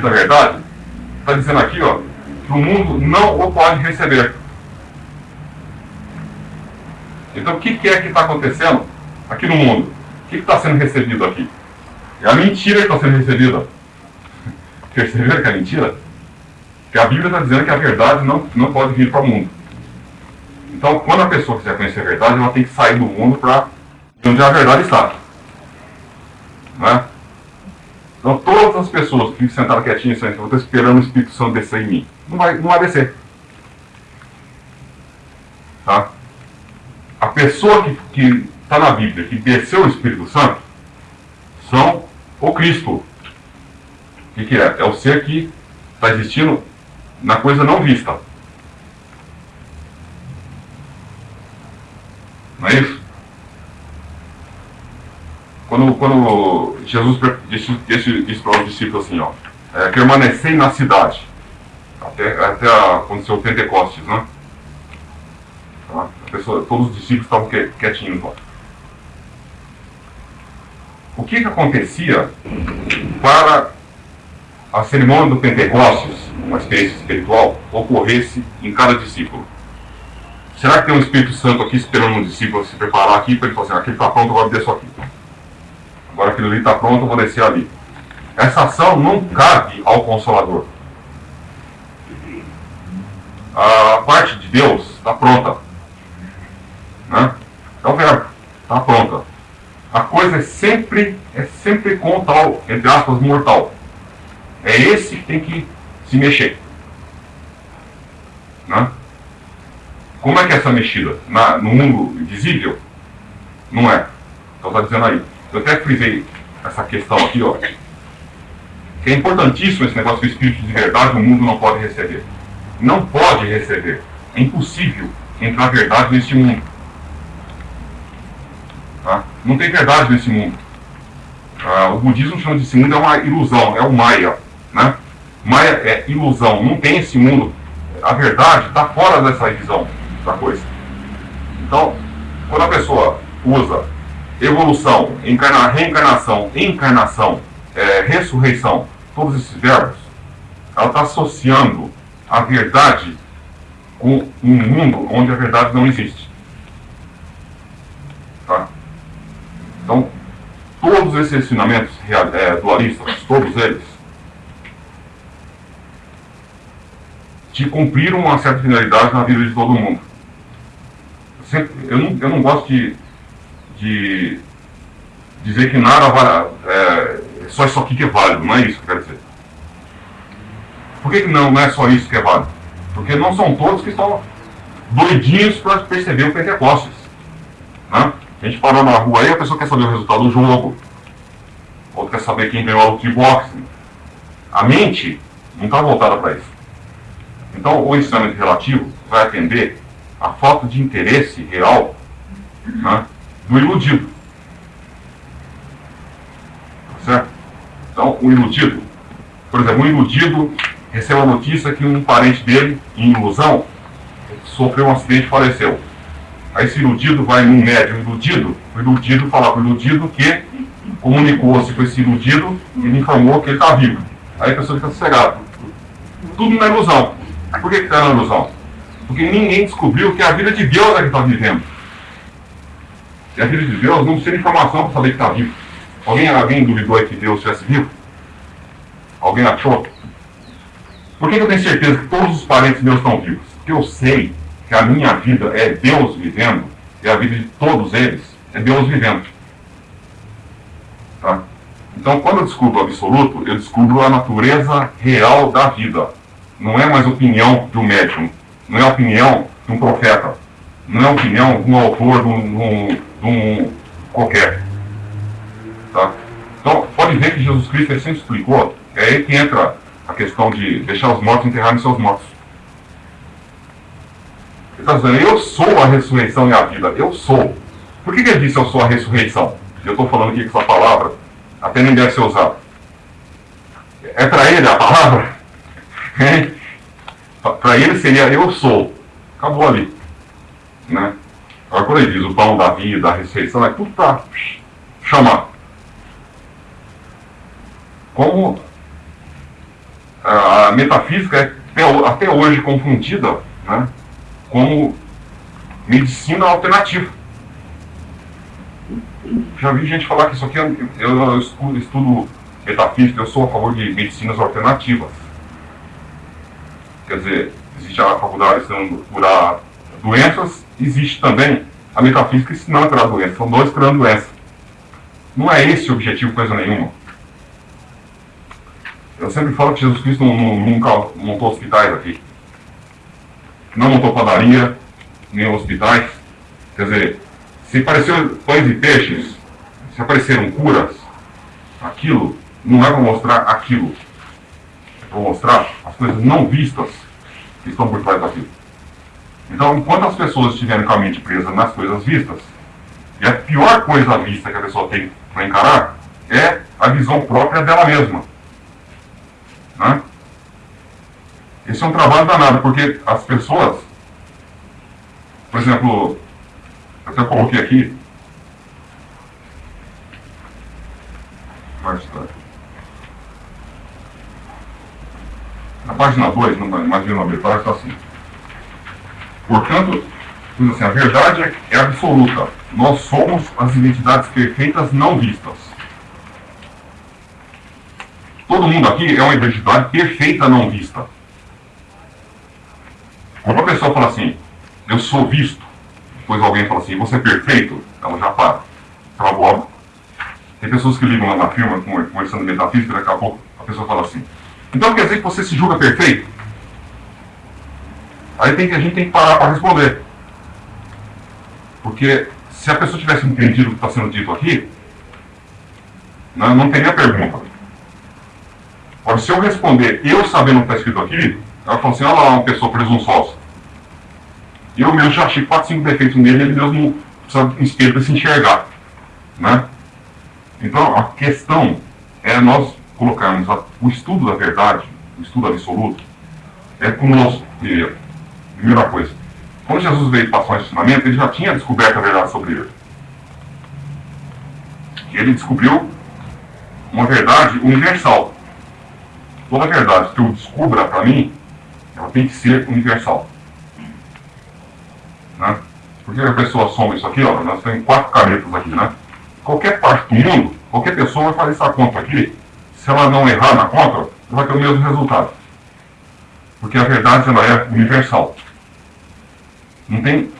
da verdade, está dizendo aqui, ó, que o mundo não o pode receber. Então o que, que é que está acontecendo aqui no mundo? O que está sendo recebido aqui? É a mentira que está sendo recebida. Perceberam que é mentira? Que a Bíblia está dizendo que a verdade não, não pode vir para o mundo. Então, quando a pessoa quiser conhecer a verdade, ela tem que sair do mundo para onde a verdade está. Né? Então, todas as pessoas que sentaram quietinhas, eu estou esperando o Espírito Santo descer em mim. Não vai, não vai descer. Tá? A pessoa que está na Bíblia, que desceu o Espírito Santo, são o Cristo. O que, que é? É o ser que está existindo na coisa não vista. Não é isso? Quando, quando Jesus disse, disse, disse para os discípulos assim, ó, é, permanecei na cidade, até, até aconteceu o Pentecostes, né? Tá? Pessoa, todos os discípulos estavam quietinhos lá. O que, que acontecia para a cerimônia do Pentecostes, uma experiência espiritual, ocorresse em cada discípulo? Será que tem um Espírito Santo aqui esperando um discípulo se preparar aqui para ele falar assim, aquele está pronto, agora desço aqui. Aquilo ali está pronto, vou descer ali. Essa ação não cabe ao Consolador. A parte de Deus está pronta. Né? É o verbo, está pronta. A coisa é sempre, é sempre com tal, entre aspas, mortal. É esse que tem que se mexer. Né? Como é que é essa mexida? Na, no mundo visível? Não é. Então está dizendo aí. Eu até frisei essa questão aqui, ó. Que é importantíssimo esse negócio do espírito de verdade o mundo não pode receber. Não pode receber. É impossível entrar verdade neste mundo. Tá? Não tem verdade nesse mundo. Ah, o budismo chama de esse mundo é uma ilusão, é o Maya. Né? Maya é ilusão, não tem esse mundo. A verdade está fora dessa visão da coisa. Então, quando a pessoa usa evolução, encarna, reencarnação, encarnação, é, ressurreição, todos esses verbos, ela está associando a verdade com um mundo onde a verdade não existe. Tá? Então, todos esses ensinamentos é, dualistas, todos eles, te cumpriram uma certa finalidade na vida de todo mundo. Sempre, eu, não, eu não gosto de de dizer que nada vale, é, só isso aqui que é válido, não é isso que eu quero dizer. Por que, que não, não é só isso que é válido? Porque não são todos que estão doidinhos para perceber o Pentecostes. Né? A gente parou na rua aí, a pessoa quer saber o resultado do jogo, outro quer saber quem ganhou luta de boxe. A mente não está voltada para isso. Então, o ensinamento relativo vai atender a falta de interesse real né, do iludido. Certo? Então, o iludido, por exemplo, um iludido recebe a notícia que um parente dele, em ilusão, sofreu um acidente e faleceu. Aí esse iludido vai num médium iludido, o iludido fala para o iludido que comunicou-se com esse iludido e ele informou que ele está vivo. Aí a pessoa fica sossegada. Tudo na ilusão. Por que está na ilusão? Porque ninguém descobriu que a vida de Deus é que está vivendo. E a vida de Deus não precisa de informação para saber que está vivo. Alguém, alguém duvidou que Deus estivesse vivo? Alguém achou? Por que eu tenho certeza que todos os parentes meus estão vivos? Porque eu sei que a minha vida é Deus vivendo e a vida de todos eles é Deus vivendo. Tá? Então, quando eu descubro o absoluto, eu descubro a natureza real da vida. Não é mais opinião de um médium, não é opinião de um profeta, não é opinião de um autor de um, de um qualquer. Tá? Então, pode ver que Jesus Cristo sempre explicou, é aí que entra a questão de deixar os mortos enterrarem seus mortos. Ele está dizendo, eu sou a ressurreição e a vida, eu sou. Por que, que ele disse eu sou a ressurreição? Eu estou falando aqui com essa palavra, até nem deve ser usada. É para ele a palavra? para ele seria eu sou. Acabou ali. Né? Agora quando ele diz o pão da vida, a ressurreição, é tudo para chamar. Como a metafísica é até hoje confundida né, como medicina alternativa. Já vi gente falar que isso aqui, é, eu, estudo, estudo metafísica, eu sou a favor de medicinas alternativas. Quer dizer, existe a faculdade ensinando curar doenças, existe também a metafísica ensinando a curar doenças. São dois curando doenças. Não é esse o objetivo, coisa nenhuma. Eu sempre falo que Jesus Cristo nunca montou hospitais aqui. Não montou padaria, nem hospitais. Quer dizer, se apareceram pães e peixes, se apareceram curas, aquilo não é para mostrar aquilo. É para mostrar as coisas não vistas que estão por trás daquilo. Então, enquanto as pessoas estiverem com a mente presa nas coisas vistas, e a pior coisa vista que a pessoa tem para encarar é a visão própria dela mesma. Né? Esse é um trabalho danado, porque as pessoas, por exemplo, eu até coloquei aqui, na página 2, imagina a metade, está assim. Portanto, assim, a verdade é absoluta. Nós somos as identidades perfeitas não vistas. Todo mundo aqui é uma identidade perfeita não vista. Quando a pessoa fala assim, eu sou visto, depois alguém fala assim, você é perfeito, ela já para. Ela boba. Tem pessoas que ligam lá na firma, conversando metafísica, daqui a pouco a pessoa fala assim, então quer dizer que você se julga perfeito? Aí tem a gente tem que parar para responder. Porque se a pessoa tivesse entendido o que está sendo dito aqui, não, não teria pergunta. Agora, se eu responder eu sabendo o que está escrito aqui, ela fala assim, olha lá uma pessoa presunçosa. Eu mesmo já achei 4, 5 defeitos nele, ele mesmo precisa espelho para se enxergar. Né? Então, a questão é nós colocarmos a, o estudo da verdade, o estudo absoluto, é conosco primeiro. Primeira coisa. Quando Jesus veio passar o ensinamento, ele já tinha descoberto a verdade sobre ele. E ele descobriu uma verdade universal. Toda verdade que eu descubra para mim, ela tem que ser universal. Né? Porque a pessoa soma isso aqui, ó, nós temos quatro canetas aqui, né? Qualquer parte do mundo, qualquer pessoa vai fazer essa conta aqui, se ela não errar na conta, vai ter o mesmo resultado. Porque a verdade ela é universal. Não tem.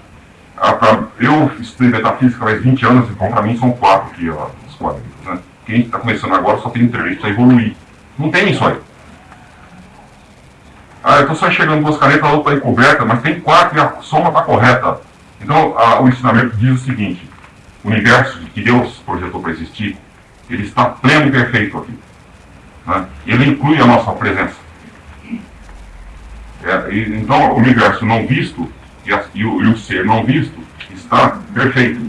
A, pra, eu estudei metafísica faz 20 anos, então para mim são quatro aqui, ó, os quadros. Né? Quem está começando agora só tem três, precisa evoluir. Não tem isso aí. Ah, eu estou só enxergando duas canetas, a outra está encoberta, mas tem quatro e a soma está correta. Então, a, o ensinamento diz o seguinte: o universo que Deus projetou para existir, ele está pleno e perfeito aqui. Né? Ele inclui a nossa presença. É, e, então, o universo não visto e, a, e, o, e o ser não visto está perfeito.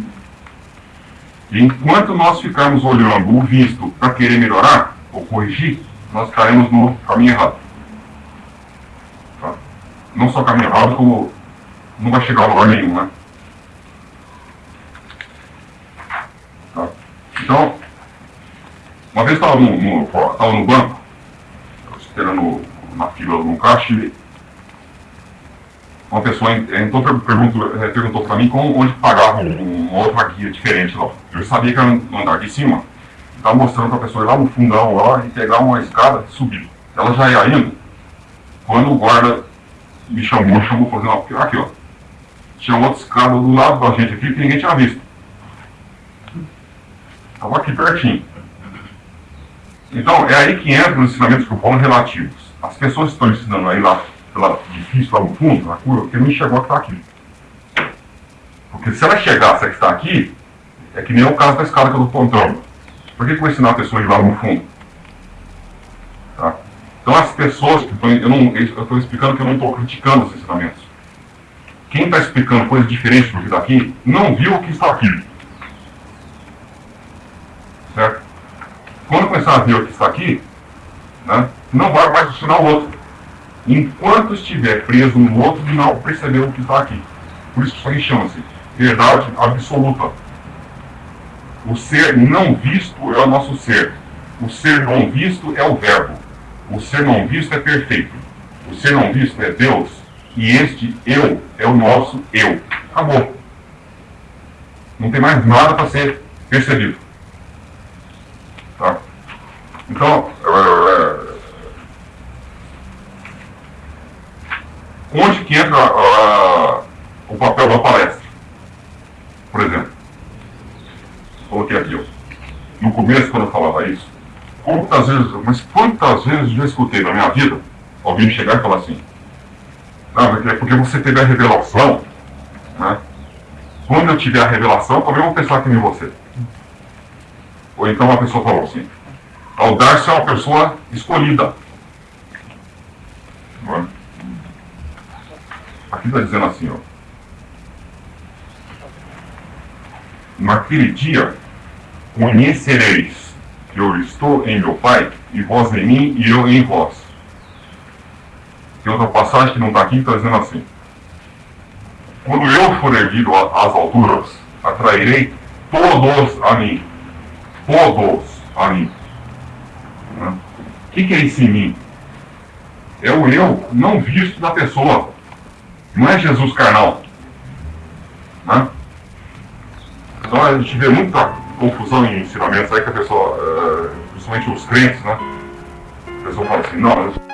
Enquanto nós ficarmos olhando o visto para querer melhorar ou corrigir, nós estaremos no caminho errado não só caminho errado, como não vai chegar a lugar nenhum, né? Tá? Então, uma vez estava no, no, no banco, esperando na fila no caixa, e uma pessoa entrou, perguntou, eh, perguntou para mim como, onde pagava uma outra guia diferente lá. Eu sabia que era no andar de cima, estava mostrando para a pessoa ir lá no fundão lá e pegar uma escada e subir. Ela já ia indo, quando o guarda me chamou, chamou fazer uma. Aqui, ó. Tinha outra escada do lado da gente aqui que ninguém tinha visto. Estava aqui pertinho. Então, é aí que entra os ensinamentos que eu falo relativos. As pessoas estão ensinando aí lá, pela difícil lá no fundo, na curva, porque não a que está aqui. Porque se ela chegasse a está aqui, é que nem o caso da escada que eu estou contando. Por que, eu vou ensinar a pessoa ir lá no fundo? Tá? Então as pessoas eu estou explicando que eu não estou criticando os ensinamentos. Quem está explicando coisas diferentes do que está aqui, não viu o que está aqui. Certo? Quando começar a ver o que está aqui, né, não vai mais ensinar o outro. Enquanto estiver preso no outro, não percebeu o que está aqui. Por isso aqui chama-se verdade absoluta. O ser não visto é o nosso ser. O ser não visto é o verbo. o ser não visto é perfeito. O ser não visto é Deus. E este eu é o nosso eu. Acabou. Não tem mais nada para ser percebido. Tá? Então, é, onde que entra uh, o papel da palestra? Por exemplo, coloquei aqui, ó. no começo quando eu falava isso, quantas vezes, mas quantas vezes eu escutei na minha vida alguém chegar e falar assim, não, é porque você teve a revelação, né? Quando eu tiver a revelação, também vou pensar que nem você. Ou então uma pessoa falou assim, ao dar-se é uma pessoa escolhida. É? Aqui está dizendo assim, ó. Naquele dia, conhecereis que eu estou em meu Pai, e vós em mim, e eu em vós. Tem outra passagem que não está aqui, está dizendo assim. Quando eu for erguido às alturas, atrairei todos a mim. Todos a mim. O que, que é esse mim? É o eu não visto da pessoa. Não é Jesus carnal. Né? Então a gente vê muita confusão em ensinamentos aí que a pessoa, uh, principalmente os crentes, né? A pessoa fala assim, não,